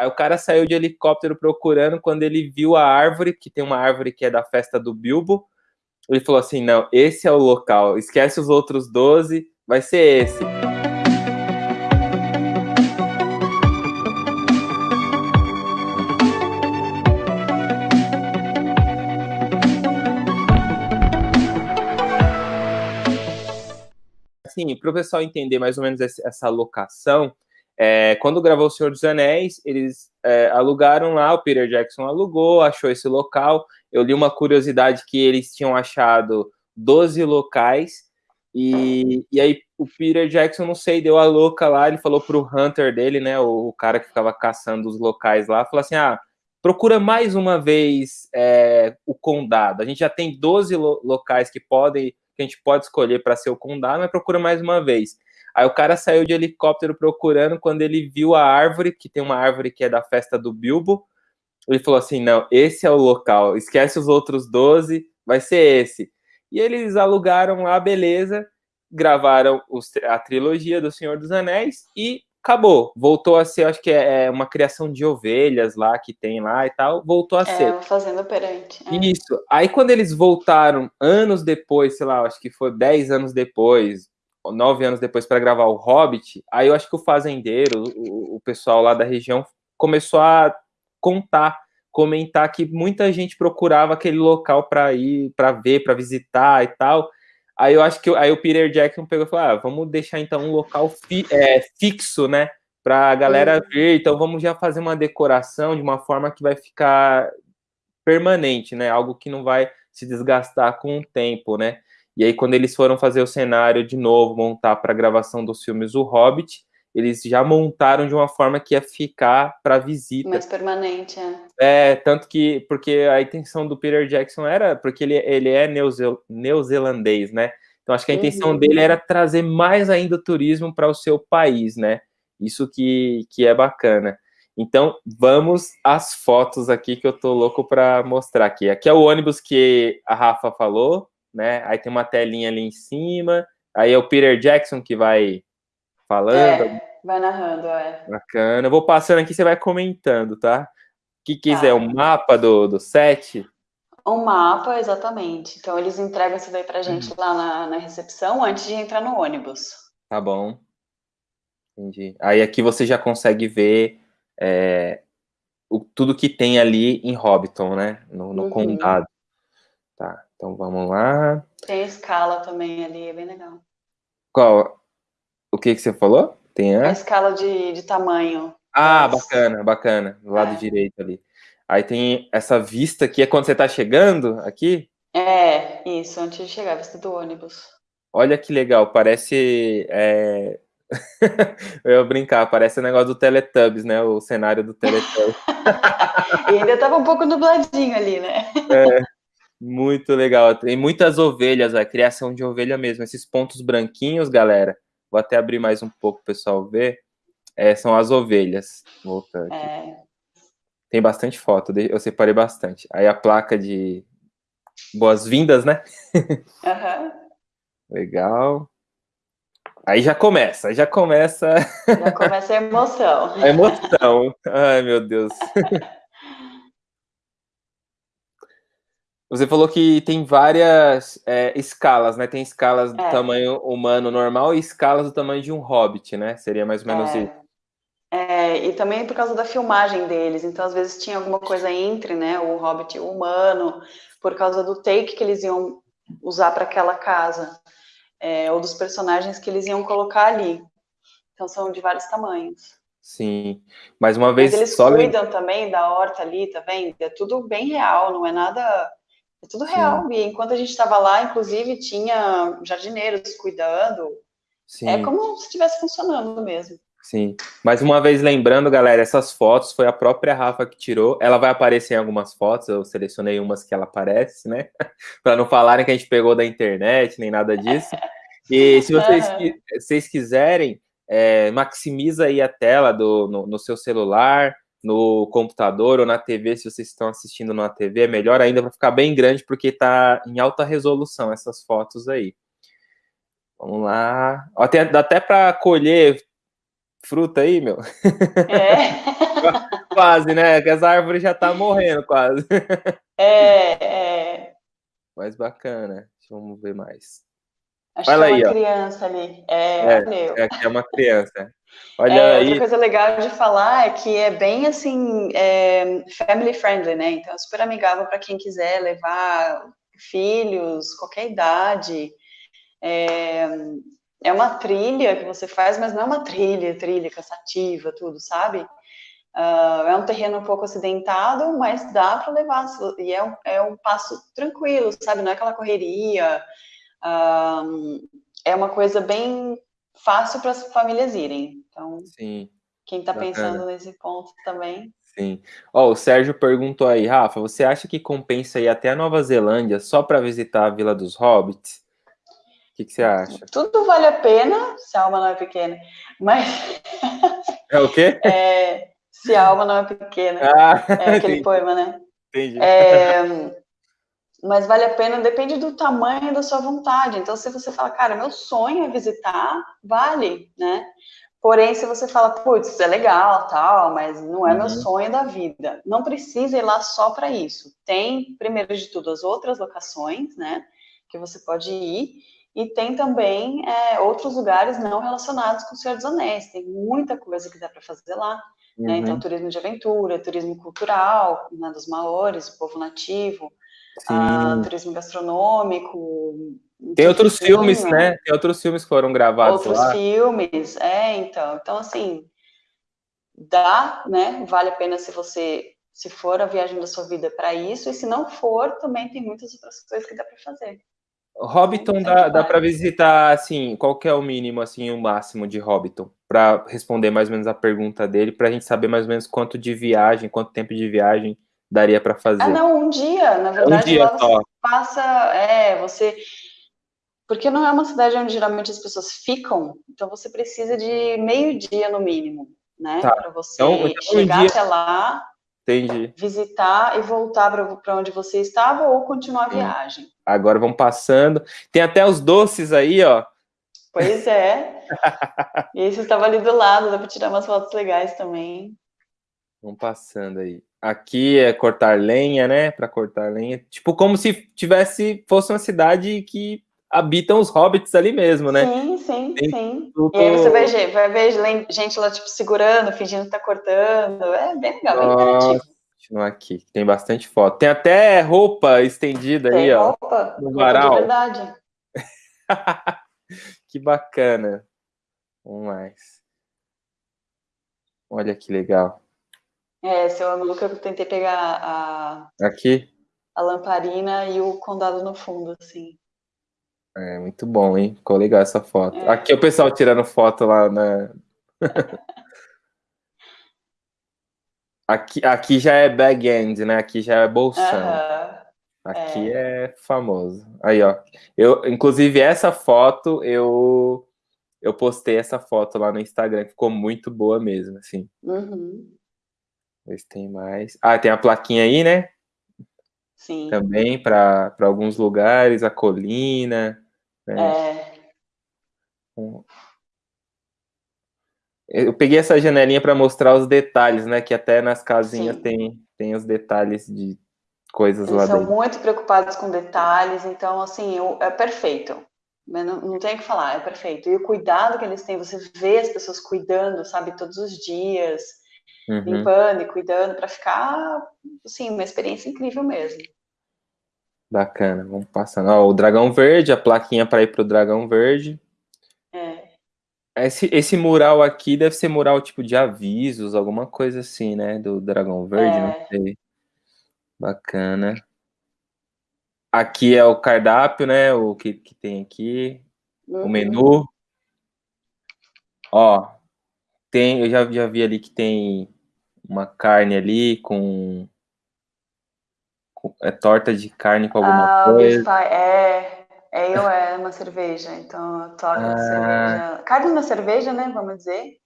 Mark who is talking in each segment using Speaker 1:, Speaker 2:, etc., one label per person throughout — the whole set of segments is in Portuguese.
Speaker 1: Aí o cara saiu de helicóptero procurando, quando ele viu a árvore, que tem uma árvore que é da festa do Bilbo, ele falou assim, não, esse é o local, esquece os outros 12, vai ser esse. Assim, para o pessoal entender mais ou menos essa locação, é, quando gravou O Senhor dos Anéis, eles é, alugaram lá, o Peter Jackson alugou, achou esse local. Eu li uma curiosidade que eles tinham achado 12 locais, e, e aí o Peter Jackson, não sei, deu a louca lá, ele falou pro Hunter dele, né, o, o cara que ficava caçando os locais lá, falou assim, ah, procura mais uma vez é, o condado. A gente já tem 12 lo locais que podem, que a gente pode escolher para ser o condado, mas procura mais uma vez. Aí o cara saiu de helicóptero procurando, quando ele viu a árvore, que tem uma árvore que é da festa do Bilbo, ele falou assim, não, esse é o local, esquece os outros 12, vai ser esse. E eles alugaram lá, beleza, gravaram os, a trilogia do Senhor dos Anéis e acabou. Voltou a ser, acho que é, é uma criação de ovelhas lá que tem lá e tal. Voltou a é, ser.
Speaker 2: É, fazenda perante.
Speaker 1: É. Isso. Aí quando eles voltaram anos depois, sei lá, acho que foi 10 anos depois, nove anos depois para gravar o Hobbit, aí eu acho que o fazendeiro, o, o pessoal lá da região começou a contar, comentar que muita gente procurava aquele local para ir, para ver, para visitar e tal. Aí eu acho que aí o Peter Jackson pegou e falou: ah, vamos deixar então um local fi, é, fixo, né? Para a galera uhum. ver. Então vamos já fazer uma decoração de uma forma que vai ficar permanente, né? Algo que não vai se desgastar com o tempo, né? E aí, quando eles foram fazer o cenário de novo, montar para a gravação dos filmes O Hobbit, eles já montaram de uma forma que ia ficar para visita.
Speaker 2: Mais permanente,
Speaker 1: é. É, tanto que, porque a intenção do Peter Jackson era, porque ele, ele é neozel, neozelandês, né? Então, acho que a intenção uhum. dele era trazer mais ainda o turismo para o seu país, né? Isso que, que é bacana. Então, vamos às fotos aqui que eu tô louco para mostrar aqui. Aqui é o ônibus que a Rafa falou, né? Aí tem uma telinha ali em cima. Aí é o Peter Jackson que vai falando. É,
Speaker 2: vai narrando, é.
Speaker 1: Bacana. Eu vou passando aqui, você vai comentando, tá? O que quiser, tá. o mapa do, do set.
Speaker 2: Um mapa, exatamente. Então, eles entregam isso daí pra gente uhum. lá na, na recepção antes de entrar no ônibus.
Speaker 1: Tá bom. Entendi. Aí aqui você já consegue ver é, o, tudo que tem ali em Hobbiton, né? No, no uhum. condado. Tá. Então vamos lá.
Speaker 2: Tem escala também ali, é bem legal.
Speaker 1: Qual? O que, que você falou? Tem
Speaker 2: a, a escala de, de tamanho.
Speaker 1: Ah, bacana, bacana. Do lado é. direito ali. Aí tem essa vista aqui, é quando você está chegando aqui?
Speaker 2: É, isso, antes de chegar, a vista do ônibus.
Speaker 1: Olha que legal, parece. É... eu ia brincar, parece o negócio do Teletubbies, né? O cenário do Teletubbies.
Speaker 2: e ainda estava um pouco nubladinho ali, né?
Speaker 1: É. Muito legal. Tem muitas ovelhas, a criação de ovelha mesmo. Esses pontos branquinhos, galera. Vou até abrir mais um pouco para o pessoal ver. É, são as ovelhas. Voltando aqui. É. Tem bastante foto, eu separei bastante. Aí a placa de boas-vindas, né?
Speaker 2: Uhum.
Speaker 1: Legal. Aí já começa, aí já começa.
Speaker 2: Já começa a emoção.
Speaker 1: A emoção. Ai, meu Deus. Você falou que tem várias é, escalas, né? Tem escalas do é. tamanho humano normal e escalas do tamanho de um hobbit, né? Seria mais ou menos
Speaker 2: é.
Speaker 1: isso.
Speaker 2: É, e também por causa da filmagem deles. Então, às vezes, tinha alguma coisa entre, né? O hobbit humano, por causa do take que eles iam usar para aquela casa, é, ou dos personagens que eles iam colocar ali. Então, são de vários tamanhos.
Speaker 1: Sim, mais uma vez.
Speaker 2: Mas eles
Speaker 1: só
Speaker 2: cuidam também da horta ali, tá vendo? É tudo bem real, não é nada é tudo real. Sim. E enquanto a gente estava lá, inclusive, tinha jardineiros cuidando. É Sim. É como se estivesse funcionando mesmo.
Speaker 1: Sim. Mais uma vez lembrando, galera, essas fotos foi a própria Rafa que tirou. Ela vai aparecer em algumas fotos, eu selecionei umas que ela aparece, né? para não falarem que a gente pegou da internet, nem nada disso. E se vocês, vocês quiserem, é, maximiza aí a tela do, no, no seu celular, no computador ou na TV, se vocês estão assistindo na TV, é melhor ainda para ficar bem grande, porque está em alta resolução essas fotos aí. Vamos lá. Até, dá até para colher fruta aí, meu.
Speaker 2: É.
Speaker 1: quase, né? Que essa árvore já tá morrendo quase.
Speaker 2: É, é.
Speaker 1: Mas bacana. Vamos ver mais.
Speaker 2: Acho Olha que é uma aí, criança ó. ali. É,
Speaker 1: é, valeu. É, é uma criança. Olha
Speaker 2: é,
Speaker 1: aí.
Speaker 2: Outra coisa legal de falar é que é bem assim, é, family friendly, né? Então é super amigável para quem quiser levar filhos, qualquer idade. É, é uma trilha que você faz, mas não é uma trilha, trilha cansativa, tudo, sabe? Uh, é um terreno um pouco acidentado, mas dá para levar, e é um, é um passo tranquilo, sabe? Não é aquela correria, uh, é uma coisa bem fácil para as famílias irem. Então,
Speaker 1: Sim,
Speaker 2: quem está pensando nesse ponto também.
Speaker 1: Sim. Ó, oh, o Sérgio perguntou aí, Rafa, você acha que compensa ir até a Nova Zelândia só para visitar a Vila dos Hobbits? O que, que você acha?
Speaker 2: Tudo vale a pena, se a alma não é pequena, mas...
Speaker 1: É o quê?
Speaker 2: É, se a alma não é pequena. Ah, é aquele entendi. poema, né?
Speaker 1: Entendi.
Speaker 2: É, mas vale a pena, depende do tamanho da sua vontade. Então, se você fala, cara, meu sonho é visitar, vale, né? Porém, se você fala, putz, é legal, tal, mas não é uhum. meu sonho da vida, não precisa ir lá só para isso. Tem, primeiro de tudo, as outras locações, né, que você pode ir, e tem também é, outros lugares não relacionados com o Senhor dos Anéis. Tem muita coisa que dá para fazer lá. Uhum. Né? Então, uhum. turismo de aventura, turismo cultural, né, dos maores, o povo nativo, ah, turismo gastronômico.
Speaker 1: Tem outros filmes, né? Tem outros filmes que foram gravados
Speaker 2: outros
Speaker 1: lá.
Speaker 2: Outros filmes, é, então. Então, assim, dá, né? Vale a pena se você, se for a viagem da sua vida para isso, e se não for, também tem muitas outras coisas que dá para fazer.
Speaker 1: Hobbiton dá, dá para visitar, assim, qual que é o mínimo, assim, o máximo de Hobbiton? Para responder mais ou menos a pergunta dele, para a gente saber mais ou menos quanto de viagem, quanto tempo de viagem daria para fazer. Ah,
Speaker 2: não, um dia, na verdade,
Speaker 1: um dia lá
Speaker 2: você passa, é, você... Porque não é uma cidade onde geralmente as pessoas ficam, então você precisa de meio dia no mínimo, né? Tá. Para você então, então chegar um até lá
Speaker 1: Entendi.
Speaker 2: visitar e voltar para onde você estava ou continuar a viagem.
Speaker 1: Agora vamos passando. Tem até os doces aí, ó.
Speaker 2: Pois é. Esse estava ali do lado, dá para tirar umas fotos legais também.
Speaker 1: Vamos passando aí. Aqui é cortar lenha, né? Para cortar lenha. Tipo, como se tivesse, fosse uma cidade que habitam os hobbits ali mesmo, né?
Speaker 2: Sim, sim, Tem sim. Tudo... E aí você vai ver, vai ver gente lá, tipo, segurando, fingindo que tá cortando. É bem legal, bem interativo.
Speaker 1: Continuar aqui, tem bastante foto. Tem até roupa estendida
Speaker 2: Tem
Speaker 1: aí,
Speaker 2: roupa, ó. Roupa, no varal. de verdade.
Speaker 1: que bacana. Vamos mais. Olha que legal.
Speaker 2: É, seu amigo que eu tentei pegar a...
Speaker 1: Aqui?
Speaker 2: A lamparina e o condado no fundo, assim.
Speaker 1: É, muito bom, hein? Ficou legal essa foto. É. Aqui é o pessoal tirando foto lá na. aqui, aqui já é bag end, né? Aqui já é bolsão.
Speaker 2: Uh
Speaker 1: Aqui é. é. famoso. Aí, ó. Eu, inclusive, essa foto, eu, eu postei essa foto lá no Instagram, ficou muito boa mesmo, assim.
Speaker 2: Uhum.
Speaker 1: Ver se tem mais. Ah, tem a plaquinha aí, né?
Speaker 2: Sim.
Speaker 1: Também para alguns lugares, a colina.
Speaker 2: Né? É.
Speaker 1: Eu peguei essa janelinha para mostrar os detalhes, né? Que até nas casinhas tem, tem os detalhes de coisas
Speaker 2: Eles
Speaker 1: lá
Speaker 2: são
Speaker 1: dentro.
Speaker 2: muito preocupados com detalhes, então, assim, é perfeito. Não, não tem o que falar, é perfeito. E o cuidado que eles têm, você vê as pessoas cuidando, sabe, todos os dias, uhum. limpando e cuidando, para ficar, assim, uma experiência incrível mesmo.
Speaker 1: Bacana, vamos passando. Ó, o Dragão Verde, a plaquinha para ir para o Dragão Verde.
Speaker 2: É.
Speaker 1: Esse, esse mural aqui deve ser mural tipo de avisos, alguma coisa assim, né? Do Dragão Verde, é. não sei. Bacana. Aqui é o cardápio, né? O que, que tem aqui. Uhum. O menu. Ó, tem, eu já, já vi ali que tem uma carne ali com, com é torta de carne com alguma
Speaker 2: ah,
Speaker 1: coisa.
Speaker 2: É, é eu é uma cerveja, então torta ah. de cerveja. Carne na cerveja, né? Vamos dizer.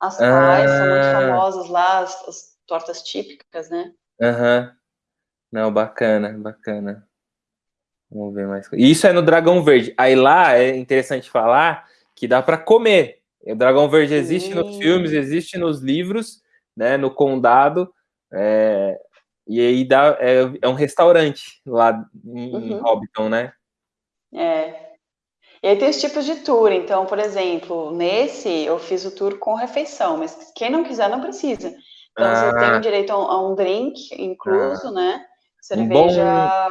Speaker 2: As pais ah. são muito famosas lá, as, as tortas típicas, né?
Speaker 1: Aham. Uhum. Não, bacana, bacana. Vamos ver mais. Isso é no Dragão Verde. Aí lá é interessante falar que dá para comer. O Dragão Verde existe Sim. nos filmes, existe nos livros, né? No condado, É, e aí dá, é, é, um restaurante lá em uhum. Hobbiton, né?
Speaker 2: É. E aí tem os tipos de tour. Então, por exemplo, nesse eu fiz o tour com refeição, mas quem não quiser não precisa. Então ah. você tem direito a um drink incluso, ah. né? Cerveja.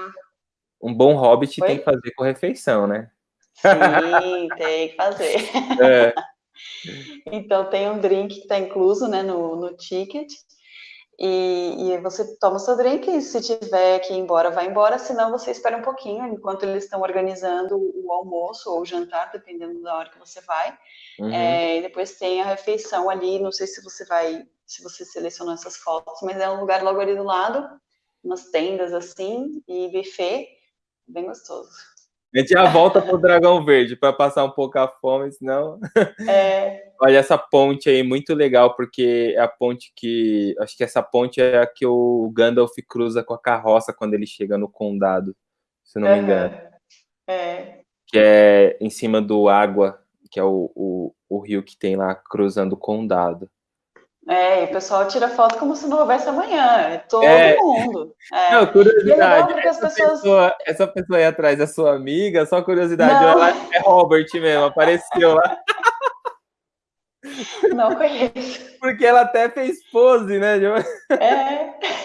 Speaker 1: Um bom, um bom hobbit Oi? tem que fazer com refeição, né?
Speaker 2: Sim, tem que fazer. É. Então tem um drink que está incluso né, no, no ticket. E, e, você toma o seu drink e se tiver que ir embora, vai embora, senão você espera um pouquinho enquanto eles estão organizando o almoço ou o jantar, dependendo da hora que você vai. Uhum. É, e depois tem a refeição ali, não sei se você vai, se você selecionou essas fotos, mas é um lugar logo ali do lado, umas tendas assim, e buffet, bem gostoso.
Speaker 1: A gente já volta pro Dragão Verde para passar um pouco a fome, senão.
Speaker 2: É.
Speaker 1: Olha essa ponte aí, muito legal, porque é a ponte que. Acho que essa ponte é a que o Gandalf cruza com a carroça quando ele chega no condado, se não me engano.
Speaker 2: É.
Speaker 1: Que é em cima do Água, que é o, o, o rio que tem lá cruzando o condado.
Speaker 2: É, e o pessoal tira foto como se não houvesse amanhã, é todo é. mundo. É.
Speaker 1: Não, curiosidade, é essa, pessoas... pessoa, essa pessoa aí atrás é sua amiga, só curiosidade, ela é Robert mesmo, apareceu lá.
Speaker 2: Não conheço.
Speaker 1: Porque ela até fez pose, né?
Speaker 2: É.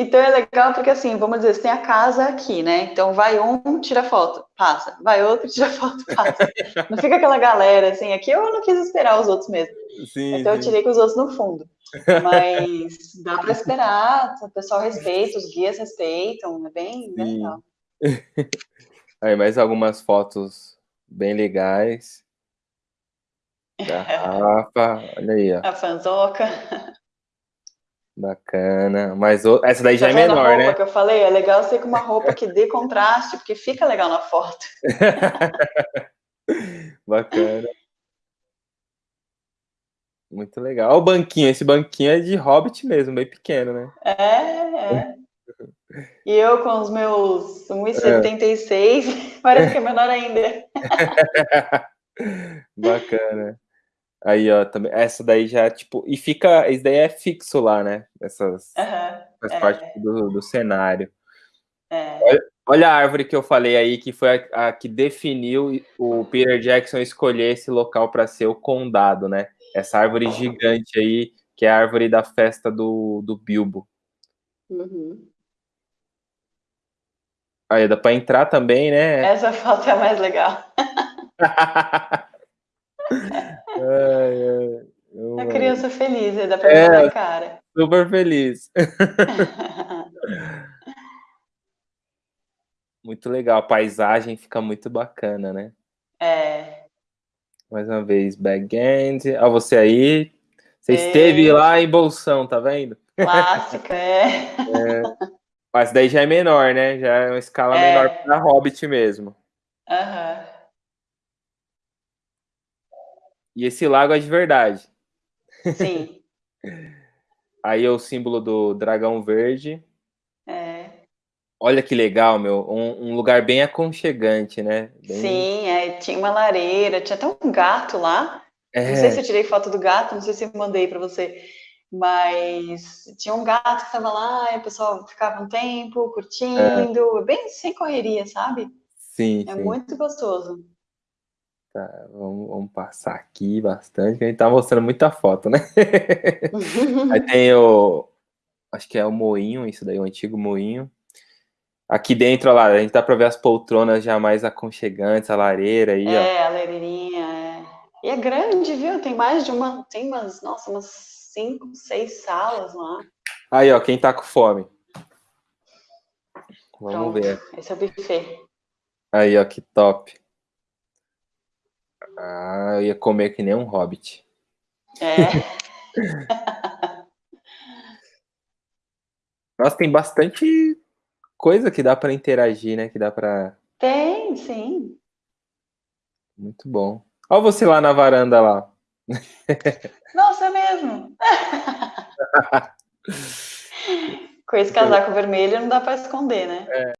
Speaker 2: Então é legal porque assim, vamos dizer, você tem a casa aqui, né? Então vai um, tira foto, passa. Vai outro, tira foto, passa. Não fica aquela galera assim, aqui eu não quis esperar os outros mesmo. Sim, então sim. eu tirei com os outros no fundo. Mas dá para esperar, o pessoal respeita, os guias respeitam, é bem, bem legal.
Speaker 1: Aí mais algumas fotos bem legais. Garrafa, olha aí, ó.
Speaker 2: A fanzoca.
Speaker 1: Bacana. Mas o... essa daí já tá é menor, né?
Speaker 2: que eu falei, é legal ser com uma roupa que dê contraste, porque fica legal na foto.
Speaker 1: Bacana. Muito legal. Olha o banquinho, esse banquinho é de hobbit mesmo, bem pequeno, né?
Speaker 2: É, é. E eu com os meus 1,76, é. parece que é menor ainda.
Speaker 1: Bacana. Aí, ó, também, essa daí já, tipo, e fica, isso daí é fixo lá, né? Essas,
Speaker 2: uhum,
Speaker 1: faz é. parte do, do cenário.
Speaker 2: É.
Speaker 1: Olha, olha, a árvore que eu falei aí, que foi a, a que definiu o Peter Jackson escolher esse local para ser o condado, né? Essa árvore gigante aí, que é a árvore da festa do, do Bilbo.
Speaker 2: Uhum.
Speaker 1: Aí dá para entrar também, né?
Speaker 2: Essa foto é a mais legal.
Speaker 1: ai, ai.
Speaker 2: A criança feliz, dá pra ver é, na cara.
Speaker 1: Super feliz. muito legal, a paisagem fica muito bacana, né?
Speaker 2: É.
Speaker 1: Mais uma vez, back-end. Ó, você aí. Você é. esteve lá em Bolsão, tá vendo?
Speaker 2: Clássica, é.
Speaker 1: é. Mas daí já é menor, né? Já é uma escala é. menor para Hobbit mesmo.
Speaker 2: Aham. Uhum.
Speaker 1: E esse lago é de verdade.
Speaker 2: Sim.
Speaker 1: Aí é o símbolo do dragão verde.
Speaker 2: É.
Speaker 1: Olha que legal, meu. Um, um lugar bem aconchegante, né? Bem...
Speaker 2: Sim, é, tinha uma lareira, tinha até um gato lá. É. Não sei se eu tirei foto do gato, não sei se eu mandei para você. Mas tinha um gato que estava lá, e o pessoal ficava um tempo curtindo, é. bem sem correria, sabe?
Speaker 1: Sim.
Speaker 2: É
Speaker 1: sim.
Speaker 2: muito gostoso.
Speaker 1: Tá, vamos, vamos, passar aqui bastante, que a gente tá mostrando muita foto, né? aí tem o. Acho que é o moinho, isso daí, o antigo moinho. Aqui dentro, lá, a gente dá para ver as poltronas já mais aconchegantes, a lareira aí,
Speaker 2: é,
Speaker 1: ó.
Speaker 2: É, a lareirinha, é. E é grande, viu? Tem mais de uma. Tem umas, nossa, umas cinco, seis salas lá.
Speaker 1: Aí, ó, quem tá com fome. Vamos Pronto. ver.
Speaker 2: Esse é o buffet.
Speaker 1: Aí, ó, que top. Ah, eu ia comer que nem um hobbit.
Speaker 2: É.
Speaker 1: Nossa, tem bastante coisa que dá para interagir, né? Que dá para.
Speaker 2: Tem, sim.
Speaker 1: Muito bom. Olha você lá na varanda lá.
Speaker 2: Nossa, é mesmo. Com esse casaco vermelho não dá para esconder, né?
Speaker 1: É.